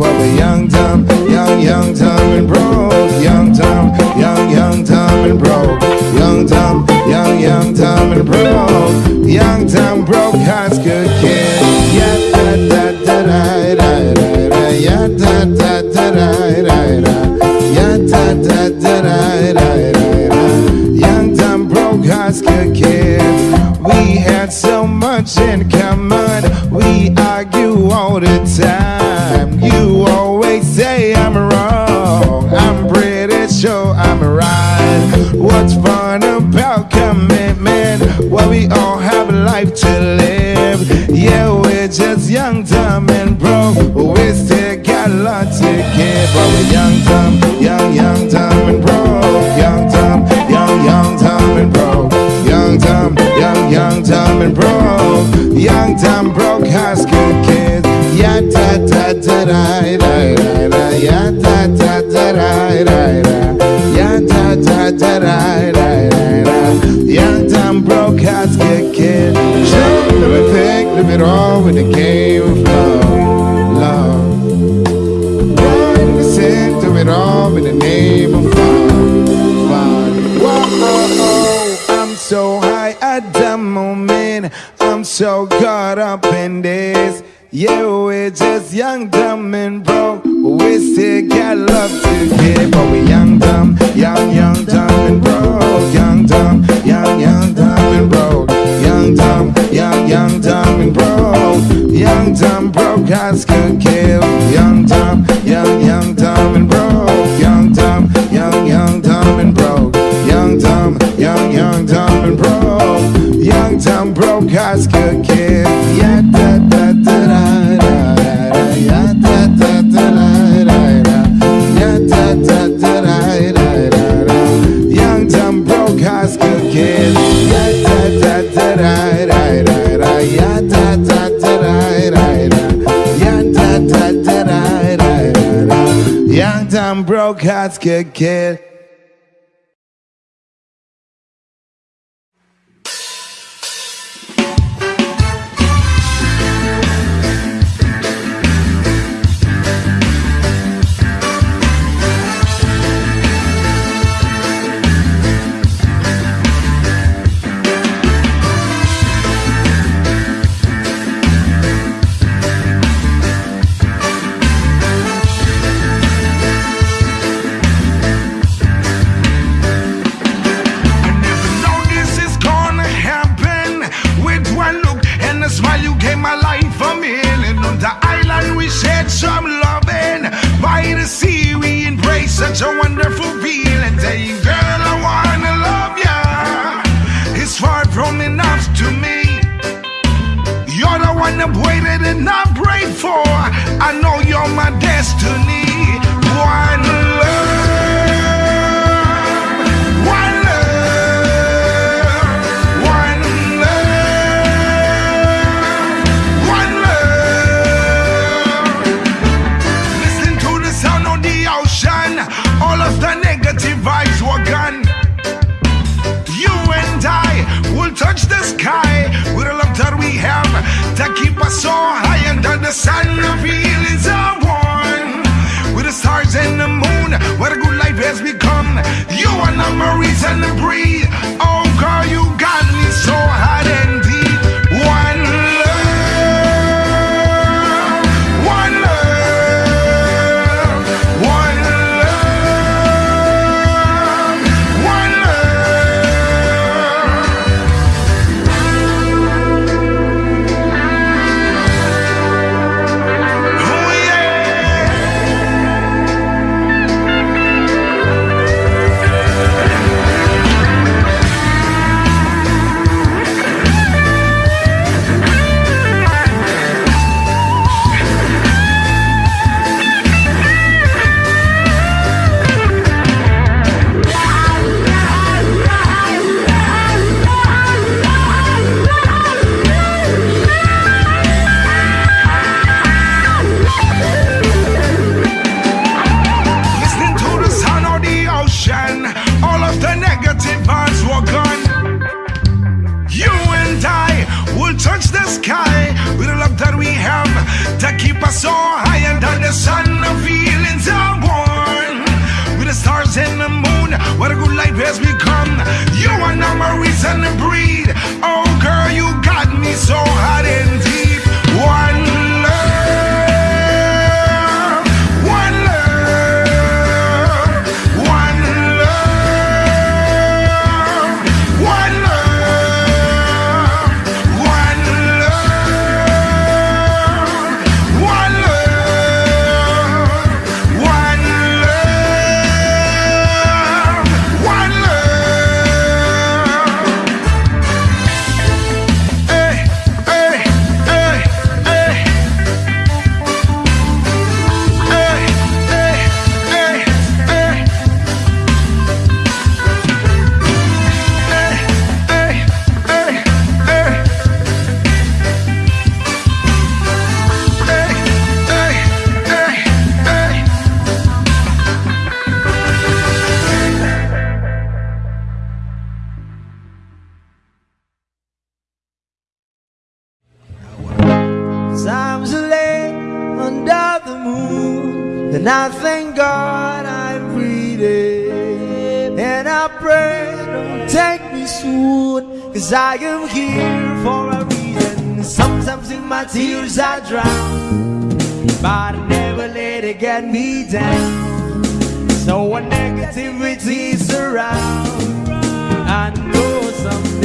Young, dumb, young, young, dumb, and broke. Young, dumb, young, young, dumb, and broke. Young, dumb, young, young, dumb, and broke. Young, dumb, broke, high school kid. Yeah, da, da, da, da, da, da, da. Yeah, da, da, da, da, da, da. Yeah, da, da, da, da, da, da, da. Young, dumb, broke, high school kid. We had so much in common. We argue all the time. What's fun about commitment? Well, we all have a life to live. Yeah, we're just young, dumb, and broke. We still got a lot to give. But we're young, dumb, young, young, dumb, and broke. Young, dumb, young, young, dumb, and broke. Young, dumb, young, young, dumb, and broke. Young, dumb, broke high school kids. Yeah, da, da, da, da, da, da, da. Yeah, da, da, da, da, da, da. Young, dumb, broke kid. Sure, everything, live it all with the game of love, it all in the name of fun, fun. Whoa, I'm so high at the moment. I'm so caught up in this. Yeah, we're just young, dumb, and broke. We still got love to give. But we young, dumb, young, young, dumb, and broke. Young, dumb, young, young, dumb, and broke. Young, dumb, young, young, dumb, and broke. Young, dumb, broke, high school kid. Young, dumb, young, young, dumb, and broke. Dumb, broke, get school that we have to keep us so high under the sun. The feelings are one with the stars and the moon. What a good life has become. You are not my reason to breathe. Oh, girl, you got me Cause I am here for a reason. Sometimes in my tears I drown. But I never let it get me down. So when negativity is around I know something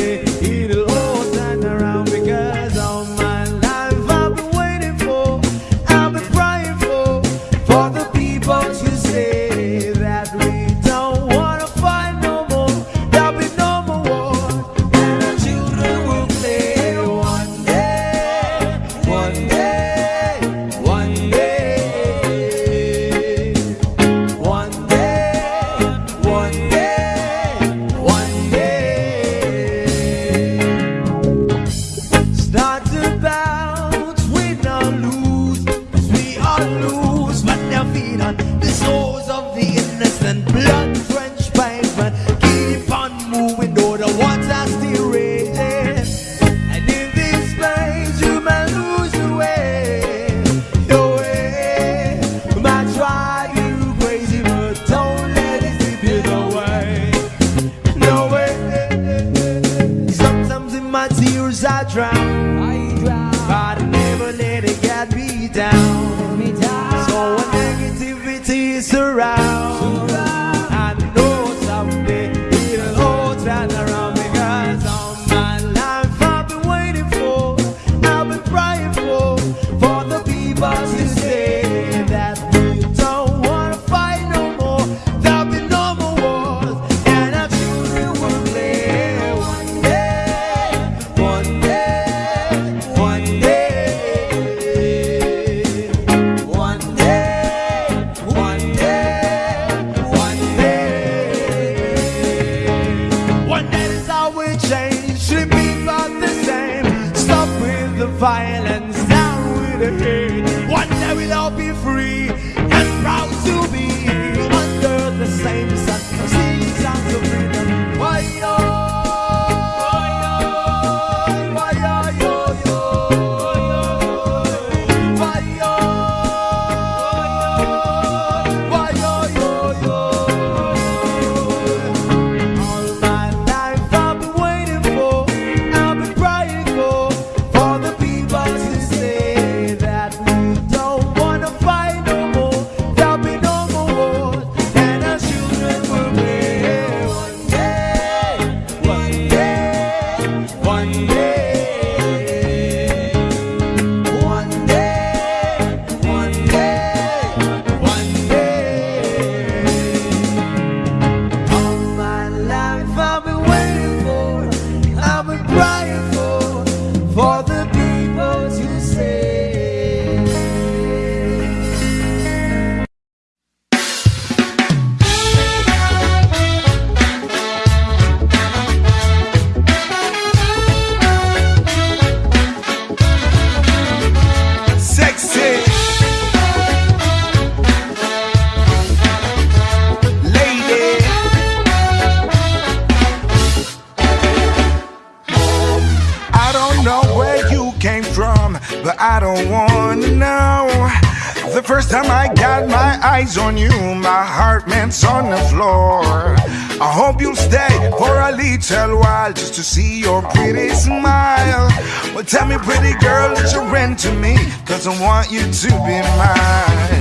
to see your pretty smile. Well, tell me, pretty girl, that you rent to me, cause I want you to be mine.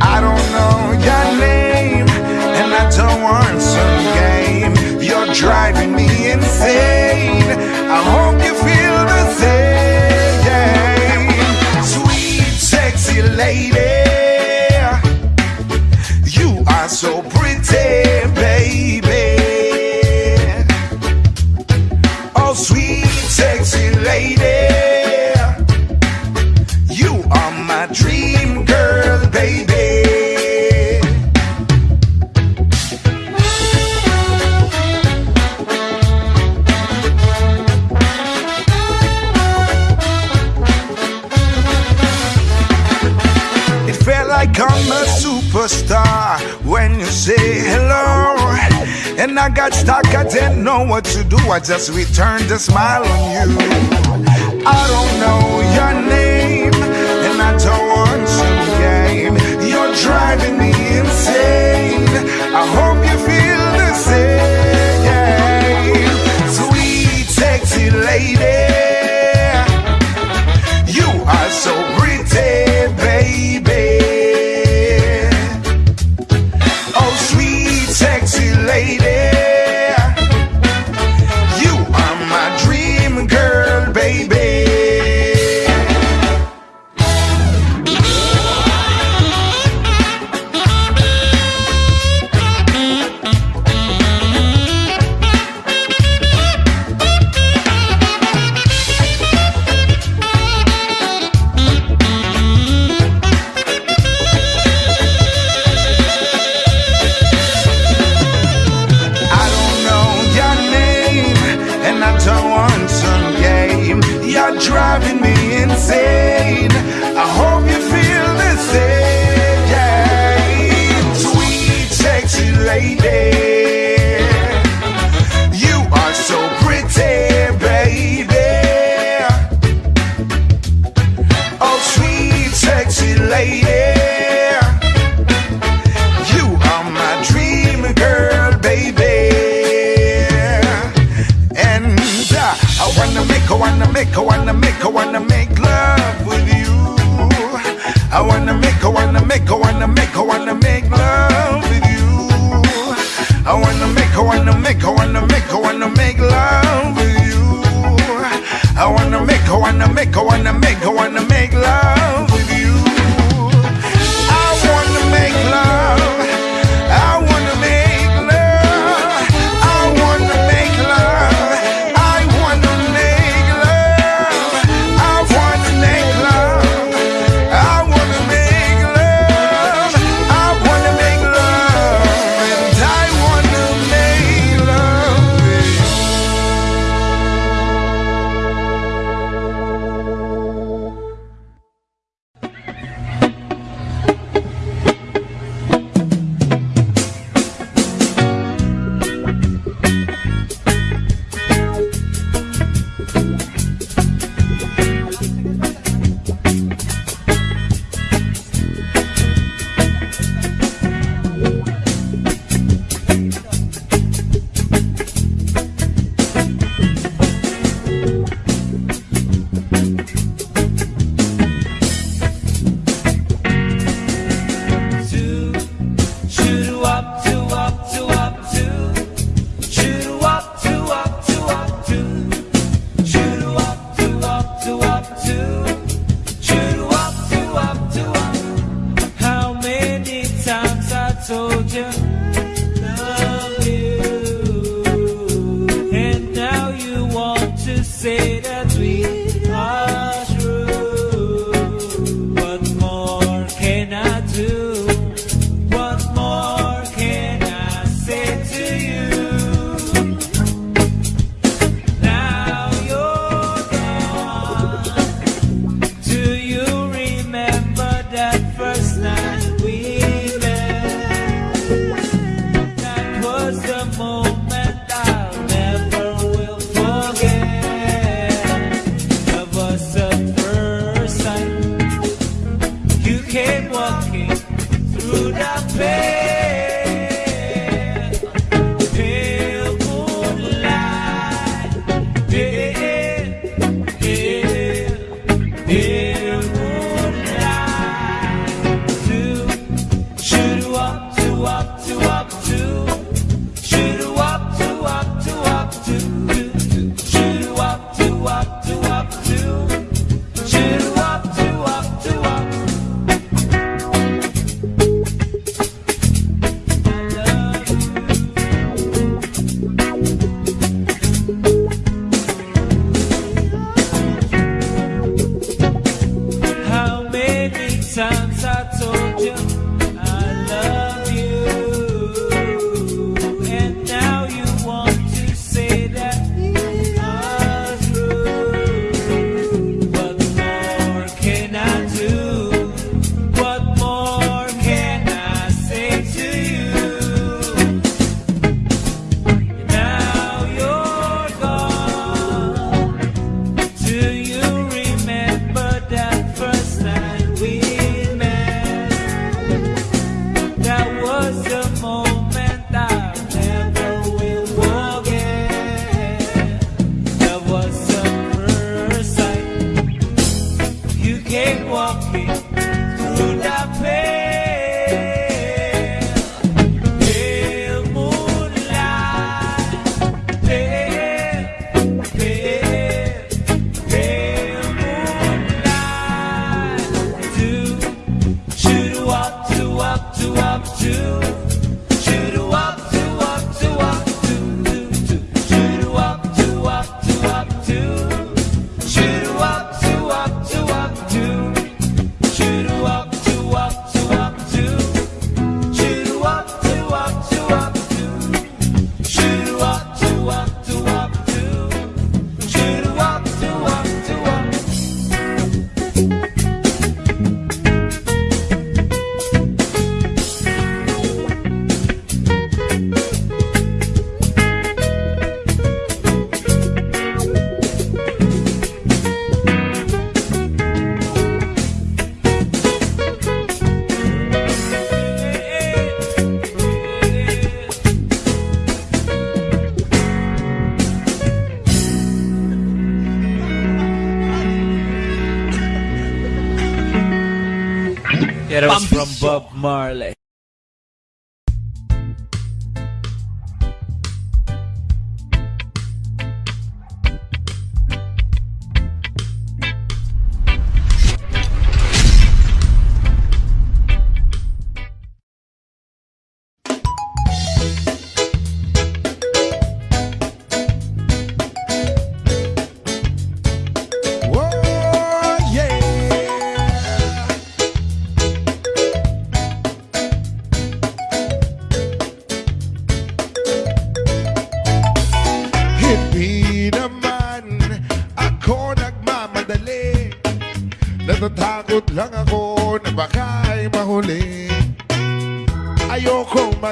I don't know your name, and I don't want some game. You're driving me insane. I hope just returned a smile on you. I don't know your name, and I don't want your game. You're driving me insane. I hope you feel the same. Sweet, sexy lady, you are so make, I wanna make, I wanna make love with you. I wanna make, I wanna make, I wanna make, I wanna make love with you. I wanna make, I wanna make, I wanna make, I wanna make love with you. I wanna make, I wanna make, I wanna make.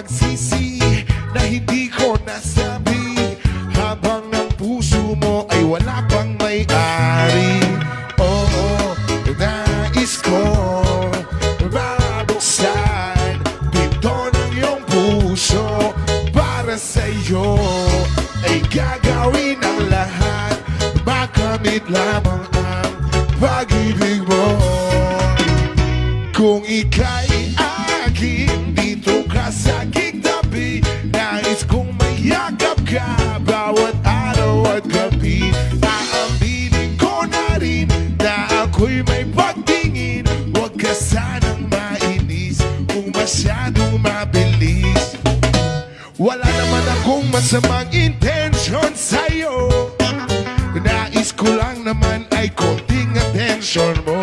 taxi, sim. Masamang intention sa'yo. Nais ko lang naman ay konting attention mo.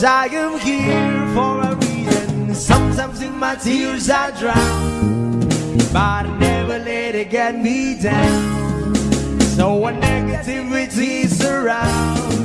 Cause I am here for a reason. Sometimes in my tears I drown But I never let it get me down. So when negativity is around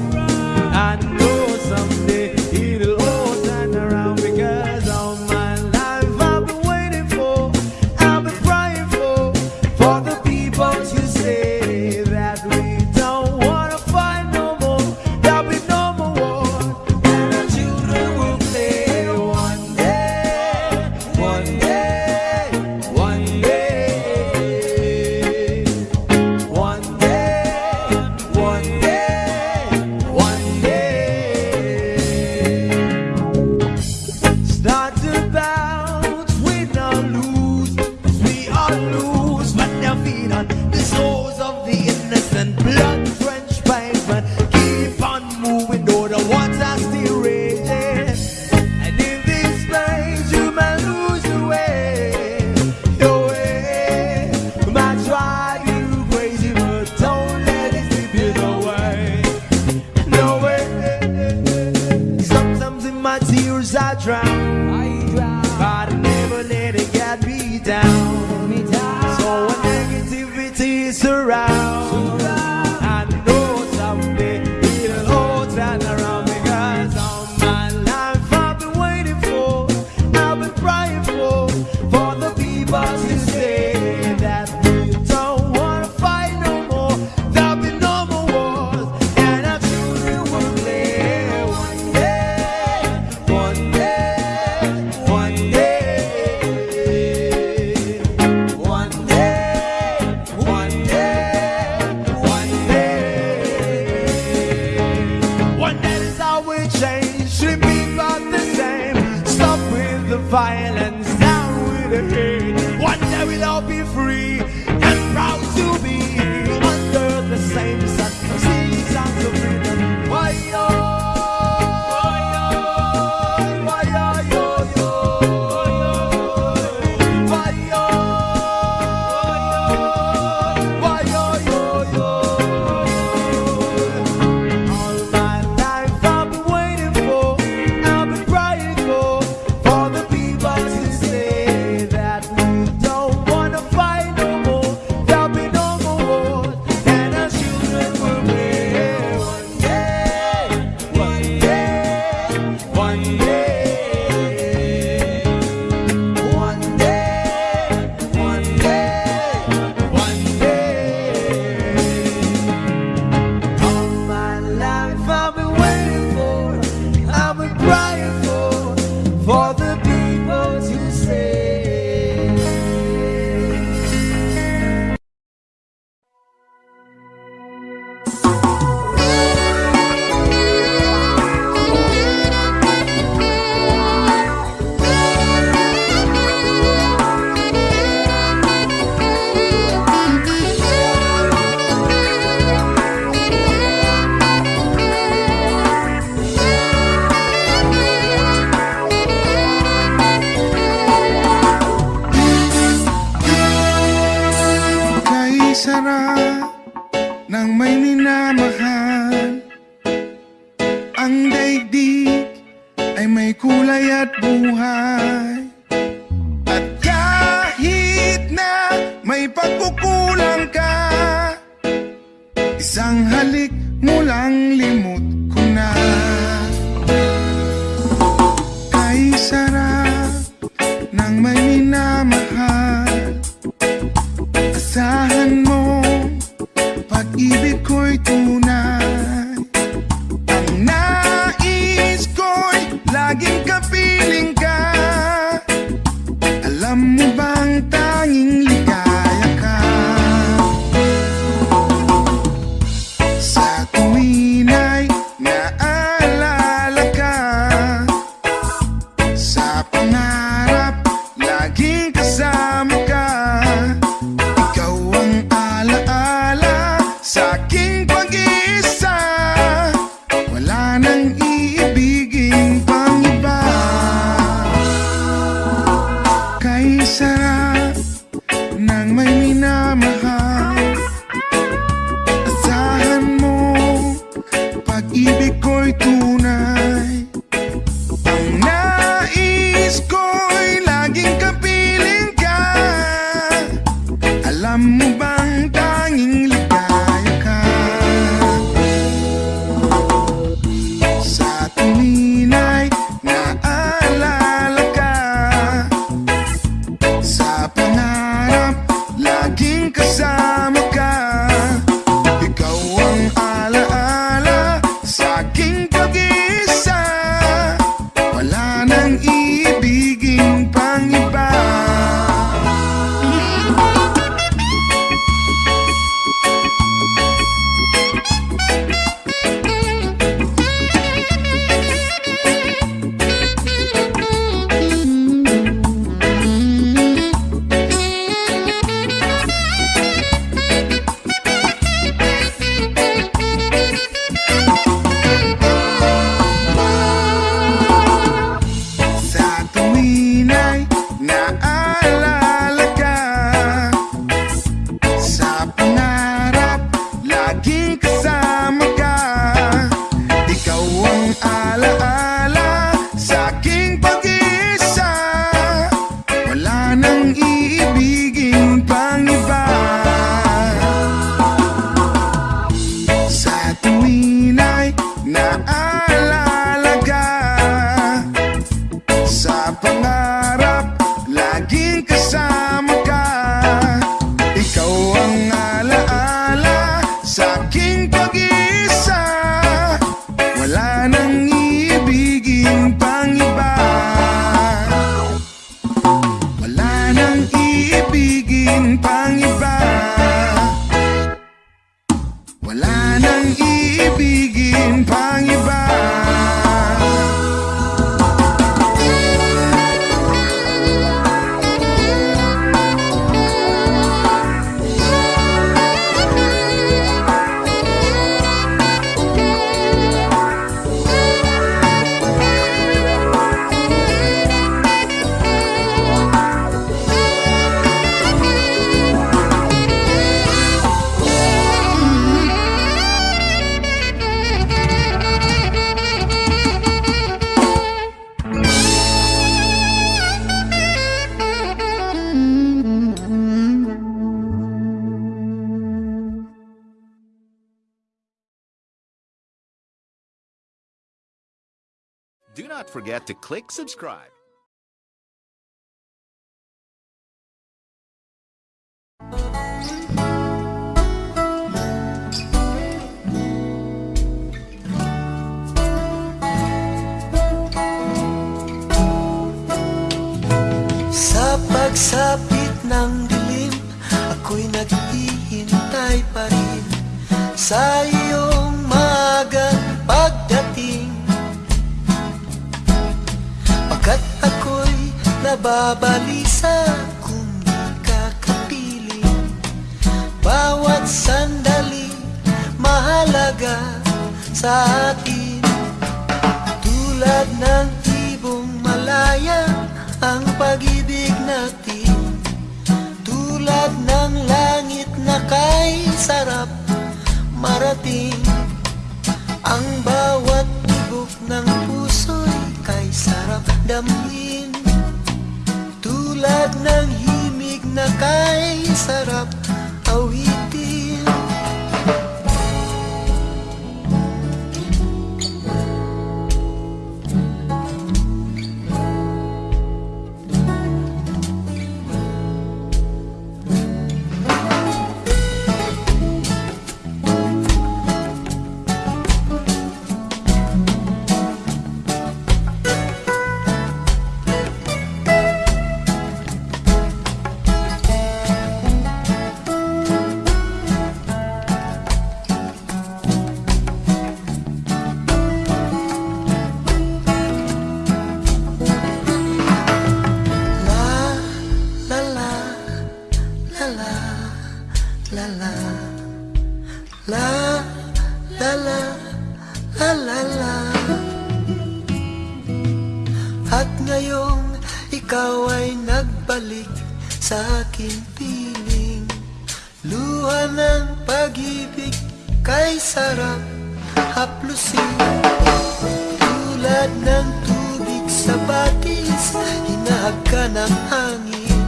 forget to click subscribe. Sa pagsapit ng dilim Ako'y naghihintay pa rin Sa nababalisa Kung di ka kapiling Bawat sandali mahalaga sa atin. Tulad ng ibong malaya ang pag-ibig natin. Tulad ng langit na kay sarap marating. Ang bawat tibok ng puso'y kay sarap damhin Tulad ng himig na kay sarap awitin Hinahag ka ng hangin.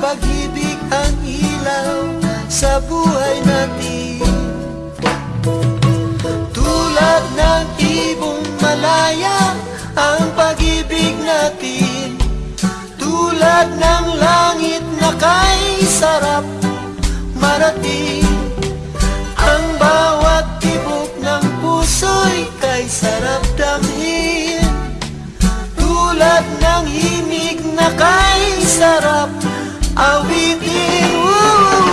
Pag-ibig ang ilaw sa buhay natin. Tulad ng ibong malaya Ang pag-ibig natin. Tulad ng langit na kay sarap marating. Ang bawat tibok ng puso'y kay sarap damhin Tulad ng himig na kay sarap awitin Woo!